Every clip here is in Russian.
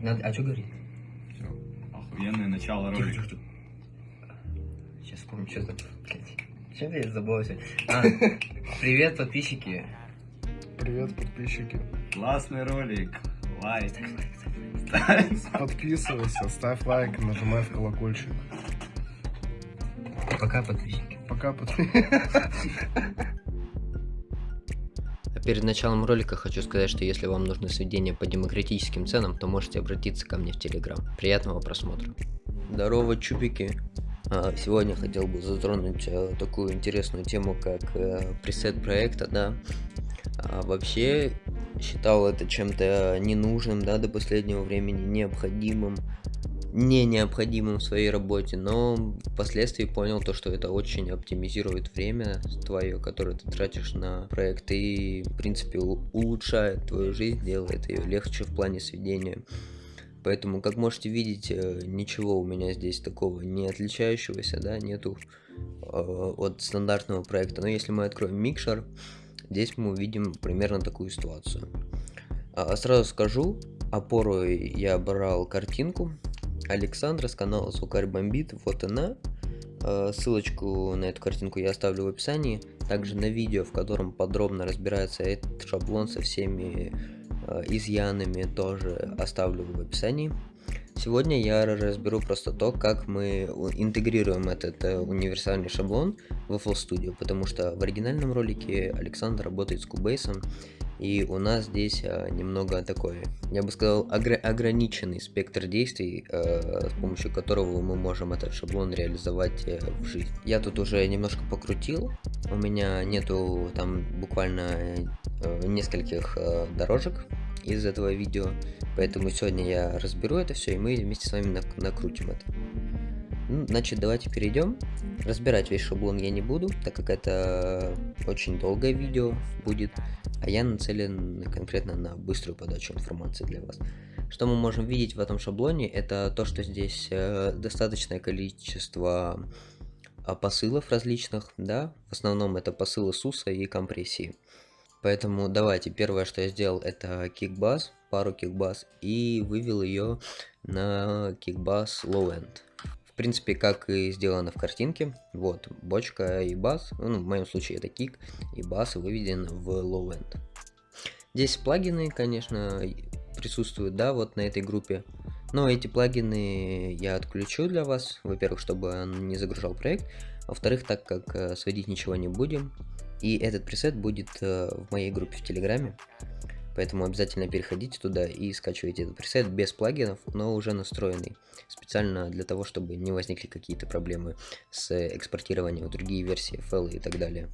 Надо... А что говорить? Все. Охуенное начало ролика. тихо, тихо. Сейчас вспомню, что за... Чем я забылся? А, привет, подписчики. Привет, подписчики. Классный ролик. Лайк. Подписывайся, ставь лайк, нажимай в колокольчик. Пока, подписчики. Пока подписчики. Перед началом ролика хочу сказать, что если вам нужны сведения по демократическим ценам, то можете обратиться ко мне в Телеграм. Приятного просмотра. Здорово, чубики. А, Сегодня хотел бы затронуть э, такую интересную тему, как э, пресет проекта, да. А, Вообще считал это чем-то ненужным, да, до последнего времени, необходимым, не необходимым в своей работе, но впоследствии понял то, что это очень оптимизирует время твое, которое ты тратишь на проект и, в принципе, улучшает твою жизнь, делает ее легче в плане сведения. Поэтому, как можете видеть, э, ничего у меня здесь такого не отличающегося, да, нету э, от стандартного проекта. Но если мы откроем микшер, здесь мы увидим примерно такую ситуацию. А, Сразу скажу, опору я брал картинку Александра с канала Сукарь Бомбит, вот она. Э, Ссылочку на эту картинку я оставлю в описании. Также на видео, в котором подробно разбирается этот шаблон со всеми э, изъянами, тоже оставлю в описании. Сегодня я разберу просто то, как мы интегрируем этот э, универсальный шаблон в FL Studio, потому что в оригинальном ролике Александр работает с Cubase, и у нас здесь э, немного такой, я бы сказал, огр- ограниченный спектр действий, э, с помощью которого мы можем этот шаблон реализовать э, в жизнь. Я тут уже немножко покрутил, у меня нету там буквально э, нескольких э, дорожек из этого видео, поэтому сегодня я разберу это все, и мы вместе с вами нак- накрутим это. Значит, давайте перейдем. Разбирать весь шаблон я не буду, так как это очень долгое видео будет, а я нацелен конкретно на быструю подачу информации для вас. Что мы можем видеть в этом шаблоне, это то, что здесь э, достаточное количество а, посылов различных, да, в основном это посылы SUS и компрессии. Поэтому давайте, первое, что я сделал, это кикбас, пару кикбас, и вывел ее на кикбас low end. В принципе, как и сделано в картинке. Вот, бочка и бас, ну, в моем случае это кик, и бас выведен в low end. Здесь плагины, конечно, присутствуют, да, вот на этой группе. Но эти плагины я отключу для вас. Во-первых, чтобы он не загружал проект. Во-вторых, так как э, сводить ничего не будем. И этот пресет будет э, в моей группе в Телеграме. Поэтому обязательно переходите туда и скачивайте этот пресет без плагинов, но уже настроенный. Специально для того, чтобы не возникли какие-то проблемы с экспортированием в другие версии FL и так далее.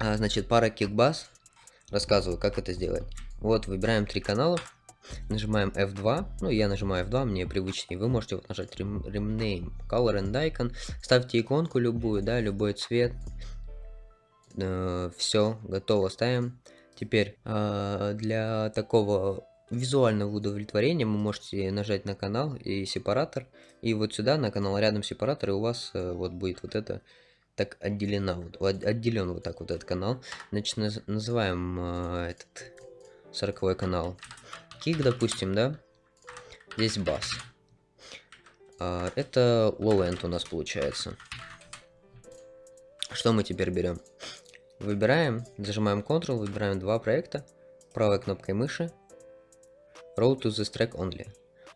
А, значит, пара кикбас. Рассказываю, как это сделать. Вот, выбираем три канала. Нажимаем F2, ну я нажимаю F2, мне привычнее. Вы можете вот нажать Rename Color and Icon, ставьте иконку любую, да, любой цвет. Все, готово, ставим. Теперь а, для такого визуального удовлетворения вы можете нажать на канал и сепаратор. И вот сюда на канал рядом сепаратор, и у вас э, вот будет вот это так отделена, вот, от- отделен вот так вот этот канал. Значит, наз- называем э, этот 40 канал кик, допустим, да? Здесь бас. А, это low end у нас получается. Что мы теперь берем? Выбираем, зажимаем Ctrl, выбираем два проекта, правой кнопкой мыши, Roll to this track only.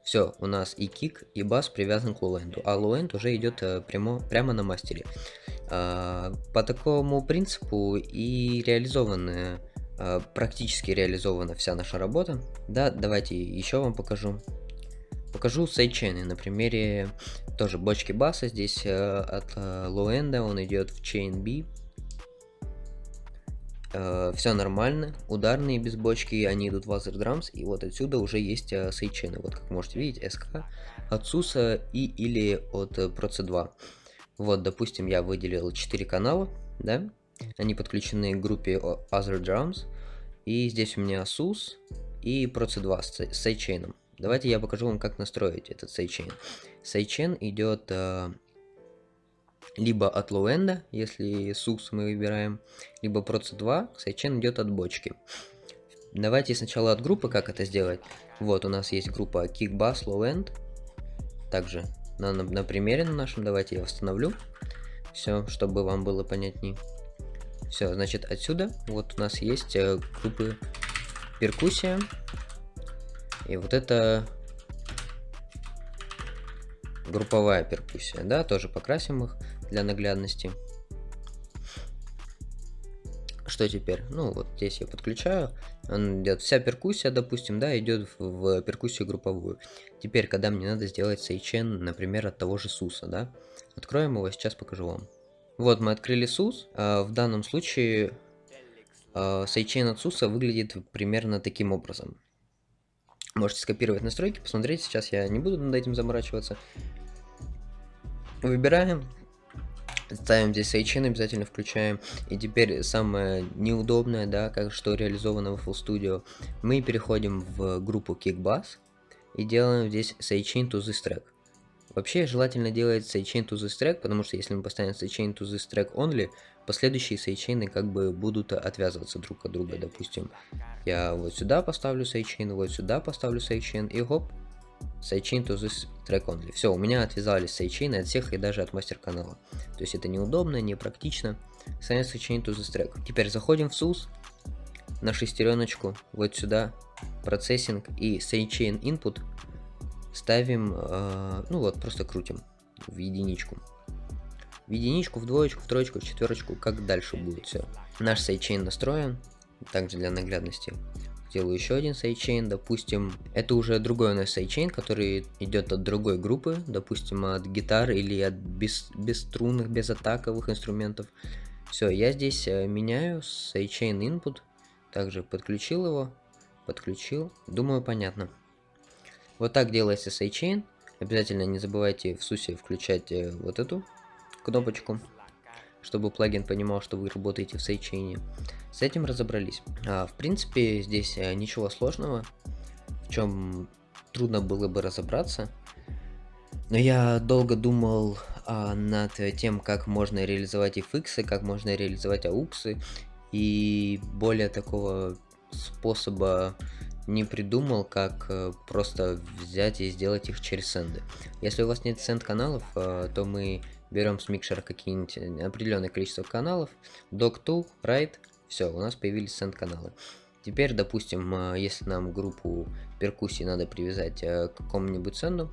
Все, у нас и кик, и бас привязан к end, а end уже идет э, прямо, прямо на мастере. А, по такому принципу и реализованы, а, практически реализована вся наша работа. Да, давайте еще вам покажу. Покажу сайдчейны на примере тоже бочки баса. Здесь э, от low-end он идет в chain B. все нормально. Ударные без бочки, они идут в Other Drums. И вот отсюда уже есть э, сайдчейны. Вот как можете видеть, SK от SUS и или от э, Proc2. Вот, допустим, я выделил 4 канала, да? Они подключены к группе Other Drums. И здесь у меня SUS и Proc2 с с. Давайте я покажу вам, как настроить этот сайдчейн. Сайдчейн идет э, либо от лоу-энда, если SUS мы выбираем, либо Proc2, сайдчейн идет от бочки. давайте сначала от группы, как это сделать. Вот, у нас есть группа Kick Bass Low End. Также на, на, на примере на нашем, давайте я восстановлю. Все, чтобы вам было понятней. Все, значит, отсюда вот у нас есть э, группы перкуссия. И вот это групповая перкуссия, да, тоже покрасим их для наглядности. Что теперь? Ну, вот здесь я подключаю. Он идет вся перкуссия, допустим, да, идет в, перкуссию групповую. Теперь, когда мне надо сделать сейчен, например, от того же суса, да, откроем его, сейчас покажу вам. Вот мы открыли сус. А, в данном случае а, сейчен от суса выглядит примерно таким образом. Можете скопировать настройки, посмотреть. Сейчас я не буду над этим заморачиваться. Выбираем Ставим здесь sidechain, обязательно включаем. И теперь самое неудобное, да, как что реализовано в FL Studio, мы переходим в группу Kickbass и делаем здесь sidechain to this track. Вообще желательно делать sidechain to this track, потому что если мы поставим sidechain to this track only, последующие sidechain'ы как бы будут отвязываться друг от друга. Допустим, я вот сюда поставлю sidechain, вот сюда поставлю sidechain и хоп, Sidechain to this track only. Все, у меня отвязались sidechain'ы от всех и даже от мастер-канала. То есть это неудобно, непрактично. Sidechain Sidechain to this track. Теперь заходим в SUS, на шестереночку, вот сюда, процессинг и sidechain input ставим, э, ну вот, просто крутим в единичку. В единичку, в двоечку, в троечку, в четверочку, как дальше будет все. Наш sidechain настроен, также для наглядности сделаю еще один sidechain, допустим, это уже другой у нас sidechain, который идет от другой группы, допустим, от гитар или от без, бесструнных, безатаковых инструментов. Все, я здесь э, меняю sidechain input, также подключил его, подключил, думаю, понятно. Вот так делается sidechain, обязательно не забывайте в SUS е включать э, вот эту кнопочку чтобы плагин понимал, что вы работаете в sidechain е. С этим разобрались. А, в принципе, здесь э, ничего сложного, в чем трудно было бы разобраться. Но я долго думал а, над тем, как можно реализовать FX, как можно реализовать AUX, и более такого способа не придумал, как э, просто взять и сделать их через сенды. Если у вас нет сенд каналов, э, то мы берем с микшера какие-нибудь э, определенное количество каналов, dock2, write, все, у нас появились сенд каналы. Теперь, допустим, э, если нам группу перкуссии надо привязать э, к какому-нибудь сенду,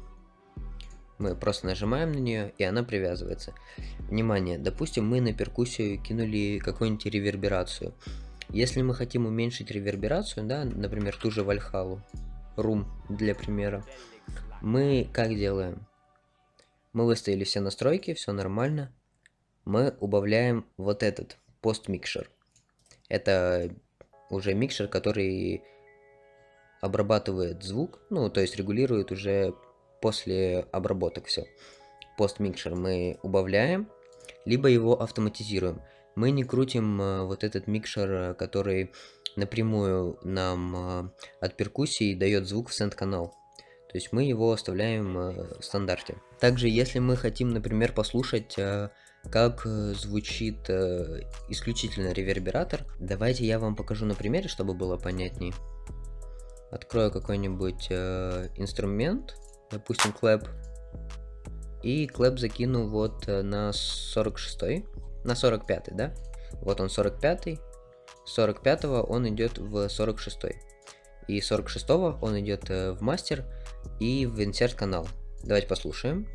мы просто нажимаем на нее, и она привязывается. Внимание, допустим, мы на перкуссию кинули какую-нибудь реверберацию. Если мы хотим уменьшить реверберацию, да, например, ту же Вальхалу, Room для примера, мы как делаем? Мы выставили все настройки, все нормально. Мы убавляем вот этот постмикшер. Это уже микшер, который обрабатывает звук, ну, то есть регулирует уже после обработок все. Постмикшер мы убавляем, либо его автоматизируем. Мы не крутим э, вот этот микшер, который напрямую нам э, от перкуссии дает звук в сенд-канал. То есть мы его оставляем э, в стандарте. Также, если мы хотим, например, послушать, э, как э, звучит исключительно ревербератор, давайте я вам покажу на примере, чтобы было понятней. Открою какой-нибудь инструмент, допустим, клэп, и клэп закину вот на 46 на 45 да? Вот он 45 45 он идет в 46 и 46 он идет в мастер, и в insert канал. Давайте послушаем.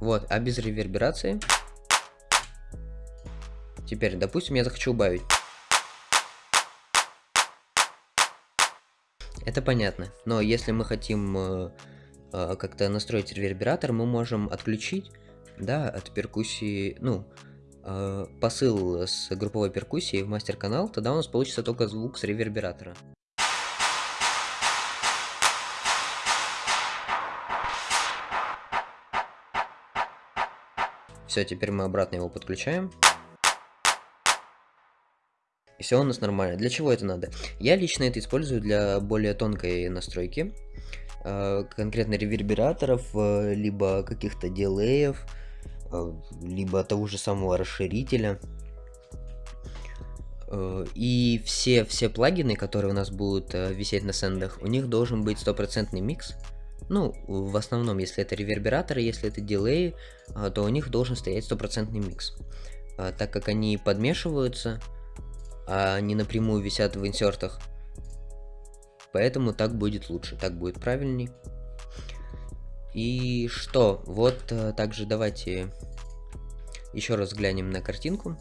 Вот, а без реверберации. Теперь, допустим, я захочу убавить. Это понятно. Но если мы хотим э, э, как-то настроить ревербератор, мы можем отключить, да, от перкуссии, ну, э, посыл с групповой перкуссией в мастер-канал, тогда у нас получится только звук с ревербератора. Все, теперь мы обратно его подключаем. И все у нас нормально. Для чего это надо? Я лично это использую для более тонкой настройки. Э, конкретно ревербераторов, э, либо каких-то дилеев, э, либо того же самого расширителя. И все, все плагины, которые у нас будут висеть на сендах, у них должен быть стопроцентный микс. Ну, в основном, если это ревербераторы, если это дилеи, а, то у них должен стоять стопроцентный микс. А, Так как они подмешиваются, а они напрямую висят в инсертах, поэтому так будет лучше, так будет правильней. И что? Вот э, также давайте еще раз глянем на картинку.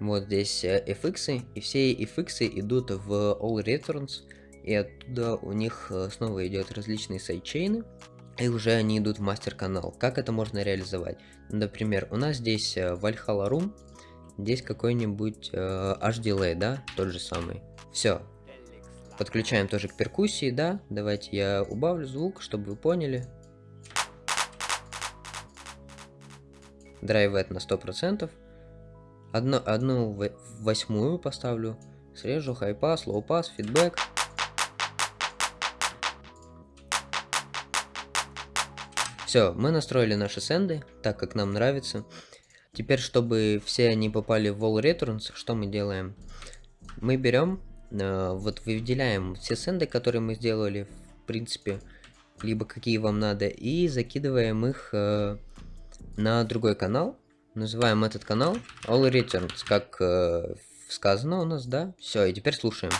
Вот здесь э, FX, и все FX идут в All Returns, и оттуда у них э, снова идет различные сайдчейны, и уже они идут в мастер-канал. Как это можно реализовать? Например, у нас здесь э, Valhalla Room, здесь какой-нибудь э, HDLay, да, тот же самый. Все. Подключаем тоже к перкуссии, да. Давайте я убавлю звук, чтобы вы поняли. Драйвет на 100%. Одну, одну восьмую поставлю. Срежу high-pass, low-pass, feedback. Все, мы настроили наши send ы, так как нам нравится. Теперь, чтобы все они попали в All Returns, что мы делаем? Мы берем, э, вот выделяем все send ы, которые мы сделали, в принципе, либо какие вам надо, и закидываем их э, на другой канал. Называем этот канал All Returns, как э, сказано у нас, да? Все, и теперь слушаем.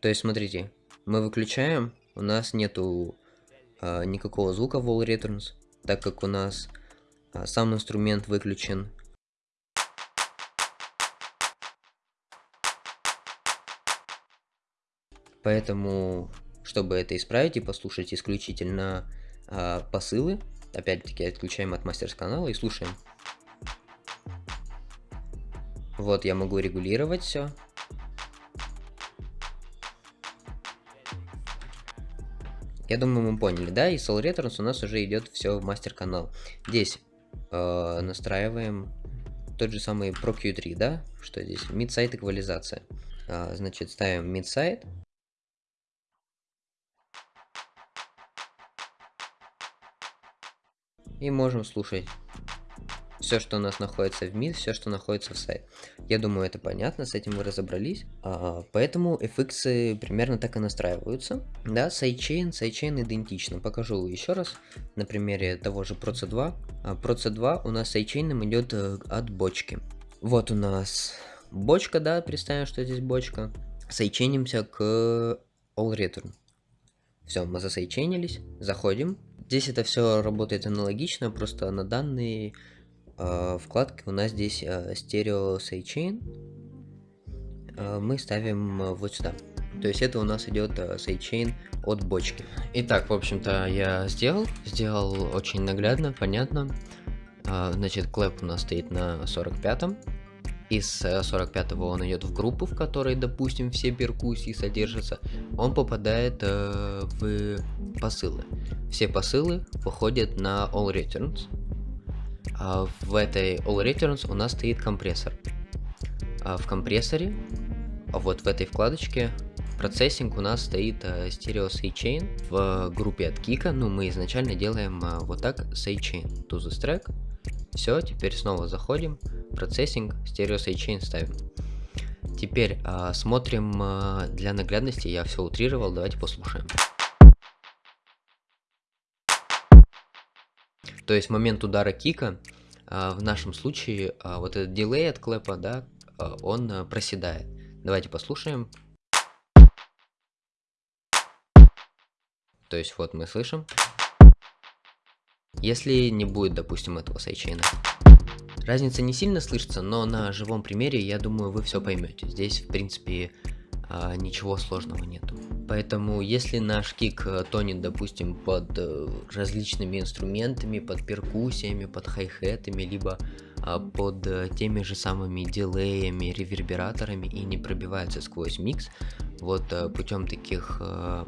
То есть, смотрите, мы выключаем, у нас нету никакого звука в All Returns, так как у нас а, сам инструмент выключен. Поэтому, чтобы это исправить и послушать исключительно а, посылы, опять-таки отключаем от мастер-канала и слушаем. Вот я могу регулировать все. Я думаю, мы поняли, да? И Soul Returns у нас уже идет все в мастер-канал. Здесь э, настраиваем тот же самый ProQ3, да? Что здесь? Mid-site эквализация. А, значит, ставим mid-side. И можем слушать все, что у нас находится в mid, все, что находится в side. Я думаю, это понятно, с этим вы разобрались. А, поэтому FX примерно так и настраиваются. Да, sidechain, sidechain идентично. Покажу еще раз на примере того же Proc 2. А, Proc 2 у нас sidechain ом идет э, от бочки. Вот у нас бочка, да, представим, что здесь бочка. Sidechain имся к All Return. Все, мы за sidechain ились, заходим. Здесь это все работает аналогично, просто на данные э, вкладки у нас здесь э, стерео sidechain. Э, мы ставим вот сюда. То есть это у нас идет сайдчейн от бочки. Итак, в общем-то, я сделал. Сделал очень наглядно, понятно. Значит, клэп у нас стоит на 45-м. Из 45-го он идет в группу, в которой, допустим, все перкуссии содержатся. Он попадает э, в посылы. Все посылы выходят на All Returns. А в этой All Returns у нас стоит компрессор. А в компрессоре, а вот в этой вкладочке, процессинг у нас стоит Stereo Sidechain в группе от Кика. Ну, мы изначально делаем вот так Sidechain to the track. Все, теперь снова заходим, процессинг, стерео sidechain ставим. Теперь смотрим для наглядности, я все утрировал, давайте послушаем. То есть момент удара кика, в нашем случае, а, вот этот дилей от клэпа, да, а, он а, проседает. Давайте послушаем. То есть вот мы слышим. Если не будет, допустим, этого sidechain а. Разница не сильно слышится, но на живом примере, я думаю, вы все поймете. Здесь, в принципе, а, ничего сложного нету. Поэтому, если наш кик э, тонет, допустим, под э, различными инструментами, под перкуссиями, под хай-хетами, либо а, под э, теми же самыми дилеями, ревербераторами и не пробивается сквозь микс, вот путем таких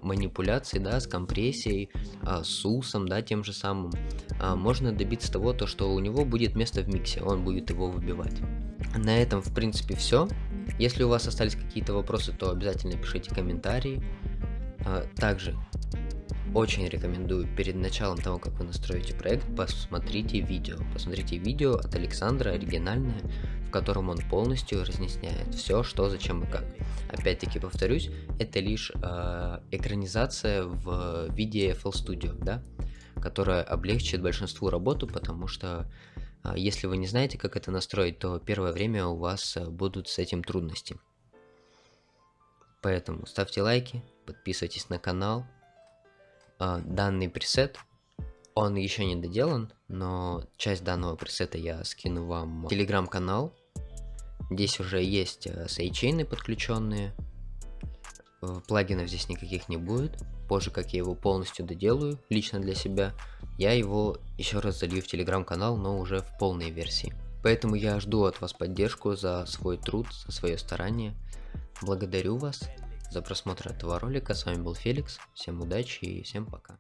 манипуляций, да, с компрессией, э, с усом, да, тем же самым, э, можно добиться того, то, что у него будет место в миксе, он будет его выбивать. На этом, в принципе, все. Если у вас остались какие-то вопросы, то обязательно пишите комментарии. А, Также очень рекомендую перед началом того, как вы настроите проект, посмотрите видео. Посмотрите видео от Александра, оригинальное, в котором он полностью разъясняет все, что, зачем и как. Опять-таки повторюсь, это лишь э, экранизация в виде FL Studio, да, которая облегчит большинству работу, потому что э, если вы не знаете, как это настроить, то первое время у вас будут с этим трудности. Поэтому ставьте лайки, подписывайтесь на канал. Э, данный пресет он еще не доделан, но часть данного пресета я скину вам в телеграм-канал. Здесь уже есть э, сейчейны подключенные. Э, Плагинов здесь никаких не будет. Позже, как я его полностью доделаю, лично для себя, я его еще раз залью в телеграм-канал, но уже в полной версии. Поэтому я жду от вас поддержку за свой труд, за свое старание. Благодарю вас за просмотр этого ролика. С вами был Феликс. Всем удачи и всем пока.